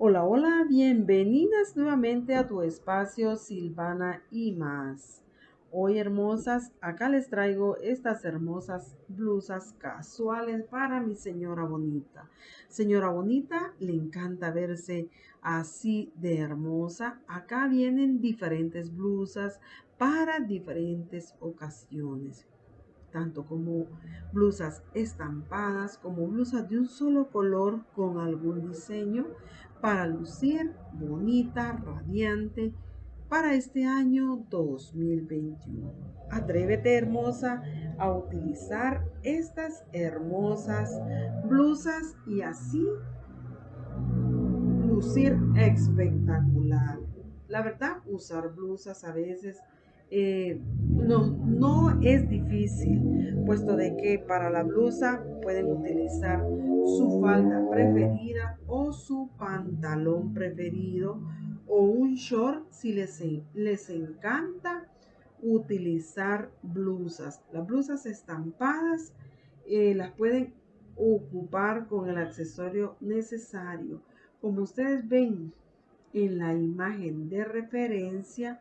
Hola, hola, bienvenidas nuevamente a tu espacio Silvana y más. Hoy hermosas, acá les traigo estas hermosas blusas casuales para mi señora bonita. Señora bonita, le encanta verse así de hermosa. Acá vienen diferentes blusas para diferentes ocasiones tanto como blusas estampadas, como blusas de un solo color con algún diseño para lucir bonita, radiante para este año 2021. Atrévete hermosa a utilizar estas hermosas blusas y así lucir espectacular. La verdad, usar blusas a veces eh, no, no es difícil, puesto de que para la blusa pueden utilizar su falda preferida o su pantalón preferido o un short si les, les encanta utilizar blusas. Las blusas estampadas eh, las pueden ocupar con el accesorio necesario. Como ustedes ven en la imagen de referencia,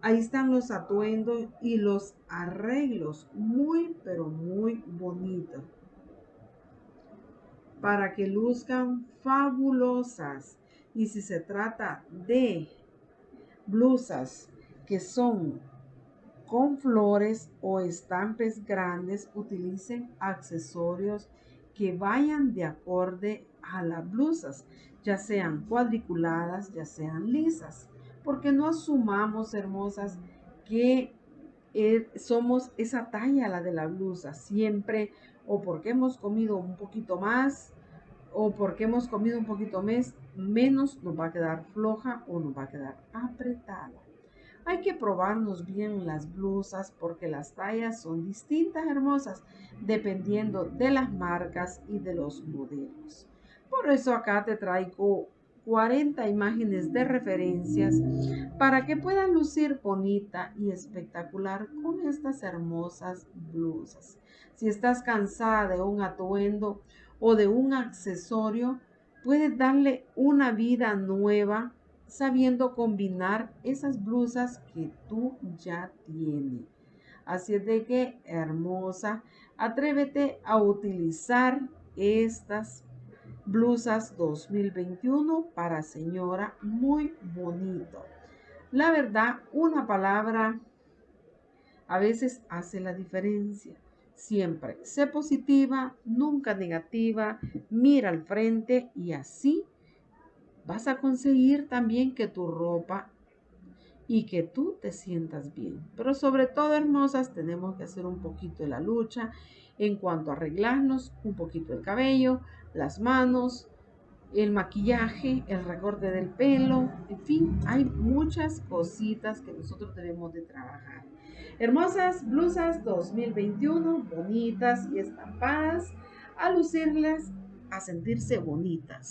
ahí están los atuendos y los arreglos muy pero muy bonitos para que luzcan fabulosas. Y si se trata de blusas que son con flores o estampes grandes utilicen accesorios que vayan de acorde a las blusas ya sean cuadriculadas ya sean lisas porque no asumamos, hermosas, que eh, somos esa talla, la de la blusa, siempre, o porque hemos comido un poquito más, o porque hemos comido un poquito más, menos nos va a quedar floja o nos va a quedar apretada. Hay que probarnos bien las blusas porque las tallas son distintas, hermosas, dependiendo de las marcas y de los modelos. Por eso acá te traigo 40 imágenes de referencias para que puedan lucir bonita y espectacular con estas hermosas blusas. Si estás cansada de un atuendo o de un accesorio, puedes darle una vida nueva sabiendo combinar esas blusas que tú ya tienes. Así es de que, hermosa, atrévete a utilizar estas blusas 2021 para señora muy bonito. La verdad, una palabra a veces hace la diferencia. Siempre sé positiva, nunca negativa, mira al frente y así vas a conseguir también que tu ropa y que tú te sientas bien. Pero sobre todo, hermosas, tenemos que hacer un poquito de la lucha en cuanto a arreglarnos, un poquito el cabello, las manos, el maquillaje, el recorte del pelo, en fin, hay muchas cositas que nosotros debemos de trabajar. Hermosas blusas 2021, bonitas y estampadas, a lucirles, a sentirse bonitas.